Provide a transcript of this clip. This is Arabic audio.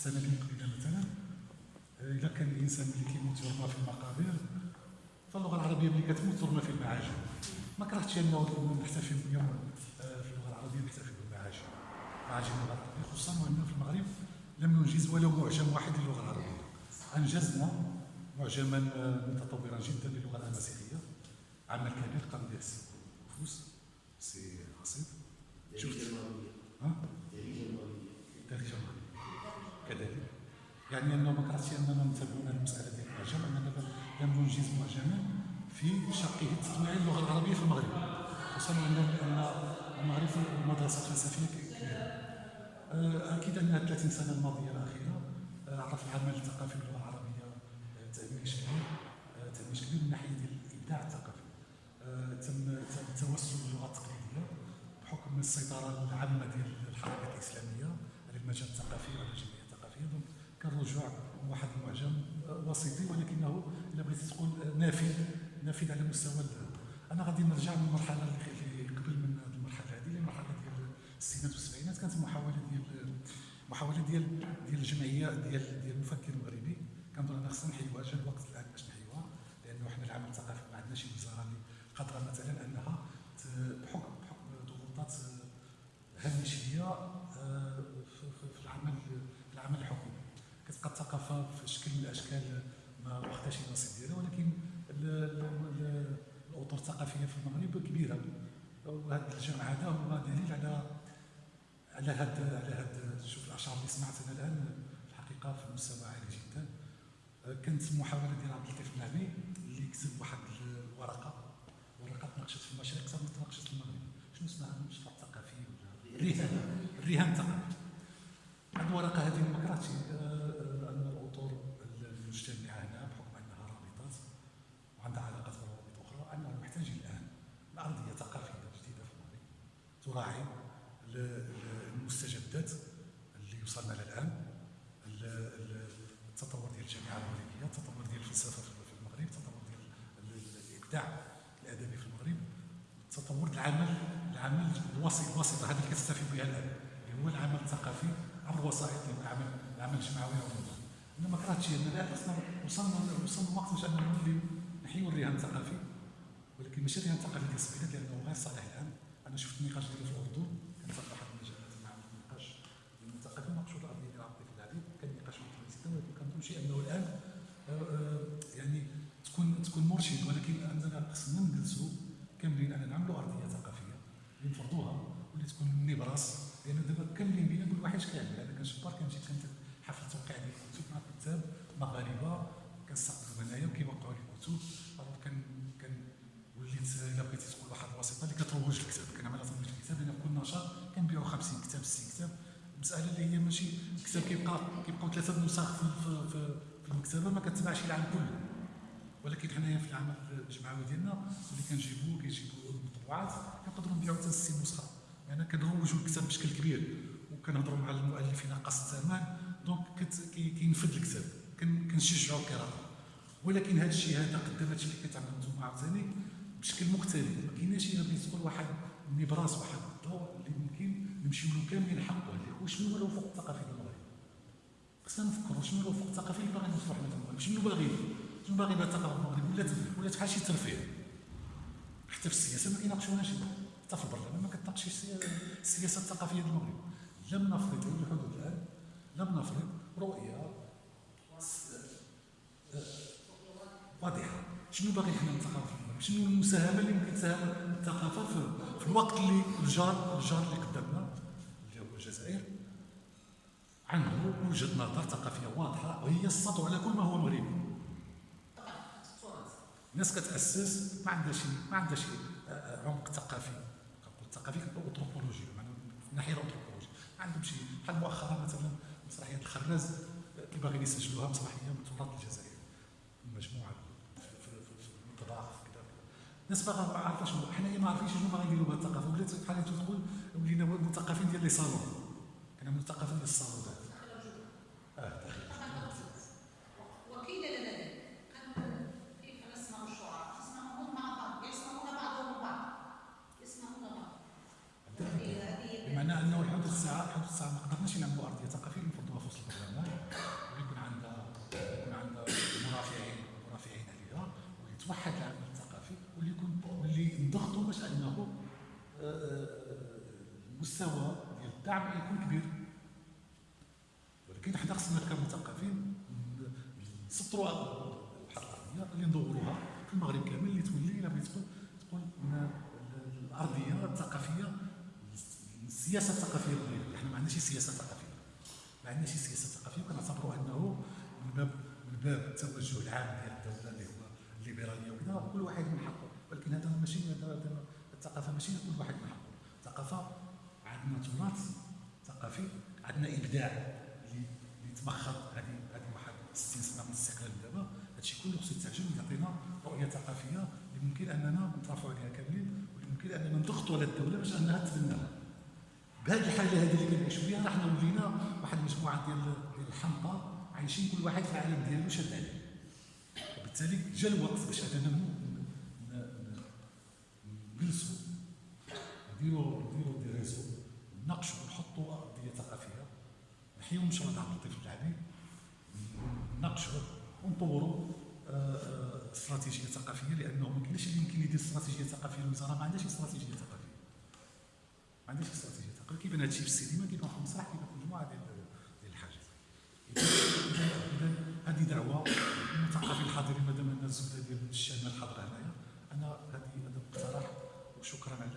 السنة اللي قبيلة مثلا. إذا كان الإنسان اللي كيموت يرمى في المقابر فاللغة العربية ملي كتموت ترمى في المعاجم. ما كرهتش انه نحتفل اليوم في اللغة العربية نحتفل بالمعاجم. معاجم اللغة العربية خصوصا وإن في المغرب لم ننجز ولو معجم واحد للغة العربية. أنجزنا معجما آه، متطورا جدا للغة الأمازيغية. عمل كبير قام به السي فوس سي رصيد يعني كرهتش أننا نتابعون المسألة ديال المعجم اننا لم ننجز معجما في شقه التصنيع اللغة العربية في المغرب. خصوصا ان المغرب مدرسه فلسفيه كبيرة. آه، أكيد ان 30 سنة الماضية الأخيرة آه، عرف العمل الثقافي باللغة العربية تاميش كبير تاميش كبير من ناحية ديال الإبداع الثقافي. آه، تم تم توسل اللغة التقليدية بحكم السيطرة العامة ديال الحركه الإسلامية على المجال الثقافي وعلى الجمعية الثقافية. دونك كان رجوع واحد المعجم آه، وسيطي ولكنه إلا بغيتي تقول آه، نافذ نافذ على مستوى أنا غادي نرجع من المرحله اللي اللي قبل من المرحلة هذه للمرحله ديال الستينات والسبعينات. كانت محاوله ديال محاولة ديال ديال الجمعية ديال ديال المفكر المغربي. كنظن انا خصنا نحيوها جا الوقت الآن باش نحيوها لأنه حنا العمل الثقافي ما عندناش وزارة اللي قادرة مثلا أنها بحكم بحكم ضغوطات آه، هامشية آه، في في- في العمل في العمل الحكومي الثقافه في شكل من الأشكال ما واخداش النصيب ديالها ولكن ال- ال- ال- الأطر الثقافية في المغرب كبيرة. وهذا الجمع هذا هو دليل على على هاد على هاد شوف الأشعار اللي سمعتها الآن الحقيقة في مستوى عالي جدا. كانت محاوله ديال عبد اللطيف النعمي اللي كتب واحد الورقة ورقة تناقشت في المشرق صار تناقشت في المغرب. شنو اسمها؟ المشروع الثقافي ولا؟ الرهان الرهان الثقافي هذه الورقة هذه ما كرهتش آه، آه، ان الاطر المجتمعه هنا بحكم انها رابطات وعندها علاقات بروابط أخرى اننا محتاجين الان لارضيه ثقافيه جديده في المغرب تراعي ال- ال- المستجدات اللي وصلنا لها الآن ال- ال- التطور ديال الجامعة المغربية التطور ديال الفلسفة في المغرب التطور ديال ال- ال- الإبداع الأدبي في المغرب تطور العمل العمل الوسيط الوسيطه هذه اللي كتستفيد بها الآن اللي هو العمل الثقافي عبر الوسائط ديال العمل العمل الجمعوي عموما أنا ما كرهتش إن الان وصلنا وصلنا الوقت باش اننا نولي نحيوا الرهان الثقافي ولكن ماشي الرهان الثقافي ديال السبيلات لأنه غير صالح الآن. شفت النقاش ديالو في الاردن كان واحد المجالات مع النقاش المثقفين ناقشوا القضية ديال عبد اللطيف العلي كان نقاش مهم جدا ولكن كنظن أنه الآن آه، آه، يعني تكون تكون مرشد. ولكن أننا خصنا نجلسوا كاملين أنا نعملوا أرضية ثقافية اللي نفرضوها واللي تكون نبراس لأن دابا كاملين بينا كل واحد كيعمل أنا كنشوف بار كنجي كنت حفل توقيع ديال الكتب مع كتاب مغاربه كنستقبلوا هنايا وكيوقعوا لي كتب. كان كان وليت إلا بغيتي تقول واحد الوسيطه اللي كتروج الكتاب كنعمل ترويج الكتاب لأن في كل نشاط كنبيعوا 50 كتاب 60 كتاب المساله اللي هي ماشي الكتاب كيبقى كيبقاو ثلاثة نسخ في, في, المكتبة ما كتباعش العام كله. ولكن حنايا في العمل الجمعوي ديالنا اللي كنجيبوا كيجيبوا المطبوعات كنقدروا نبيعوا حتى 60 نسخة. يعني كنروجوا الكتاب بشكل كبير وكنهضروا مع المؤلفين قص الثمن. donc كت- كي- كينفذ الكتاب كن- كنشجعوا القراءه ولكن هذا الشيء هذا قدام هذا الشيء اللي كتعملوا أنتم عاوتاني بشكل مختلف ما كايناش بغيتي تقول واحد النبراس واحد الضوء اللي ممكن نمشيو له كاملين عليه وشنو هو الافق الثقافي ديال المغرب خصنا نفكروا شنو الافق الثقافي اللي باغي نوصلوا حنا في المغرب شنو باغي؟ شنو باغي بها الثقافه المغرب ولات ولات بحال شي ترفيه؟ حتى في السياسة ما كيناقشوناش حتى في البرلمان ما كتناقشش السيا- السياسة الثقافية ديال المغرب لم نفرض على الحدود الآن لم نفرض رؤية واضحة. شنو باغي حنا الثقافه شنو المساهمه اللي ممكن تساهم الثقافة في, الوقت اللي الجار الجار اللي قدامنا اللي هو الجزائر عنده وجهة نظر ثقافية واضحة وهي السطو على كل ما هو مغربي. الناس كتأسس ما عندها شي ما عندها شي آه، آه، عمق ثقافي. كنقول ثقافي كنقول انثروبولوجي من الناحيه الانثروبولوجيه ما عندهم شي بحال مؤخرا مثلا مسرحية الخراز آه، اللي باغيين يسجلوها مسرحية من تراث الجزائر. مجموعة في, كذا. الناس باغا ما عارفه شنو حنايا ما عارفين شنو باغي يديروا بهذه الثقافة. ولات بحال تقول ولينا مثقفين ديال لي صالون. كنا مثقفين ديال الصالونات قدرناش نعملو أرضية ثقافية نفضوها في وسط البرلمان ويكون عندها يكون عندها مرافعين مرافعين عليها ويتوحد العمل الثقافي واللي يكون واللي نضغطوا باش أنه آه، آه، المستوى ديال الدعم يكون كبير. ولكن حنا خصنا كمثقفين نسطروا واحد الارضيه اللي ندوروها في المغرب كامل اللي تولي إلا بغيت تقول تقول الأرضية الثقافية السياسة الثقافيه المغربيه حنا ما عندناش سياسة ثقافية. ما عندناش سياسة ثقافية وكنعتبروا أنه من باب من باب التوجه العام ديال الدولة اللي هو الليبرالية وكذا كل واحد من حقه. ولكن هذا ماشي الثقافة ماشي كل واحد من حقه. الثقافه عندنا تراث ثقافي عندنا إبداع اللي تمخض هذه هذه واحد 60 سنه من الاستقلال دابا. هادشي كله خصو يتعجب ويعطينا رؤية ثقافية اللي ممكن أننا نترافعوا عليها كاملين واللي ممكن أننا نضغطوا على الدولة باش أنها تبناها بهذه الحاله هذه اللي كنعيشوا فيها. حنا ولينا واحد المجموعة ديال الحمقى عايشين كل واحد في العالم ديالو شاد عليه. وبالتالي جا الوقت باش أننا نجلسوا نديروا نديروا دي ريزو نناقشوا نحطوا ارضيه ثقافية. نحيوا مشروع دعم الطفل العادي نناقشوا ونطوروا آه، آه، استراتيجية ثقافية لأنه ما كاينش اللي يمكن يدير استراتيجية ثقافية. الوزاره ما عندهاش استراتيجية ثقافية. ما عندهاش استراتيجية. ثقافيه كيبان هادشي في السينما كيبان في المسرح كيبان في مجموعه ديال الحاجات هذه دعوة المثقفين الحاضرين مادام أن الزبدة ديال الشام الحاضره هنايا أنا هذه هذا اقتراح وشكرا على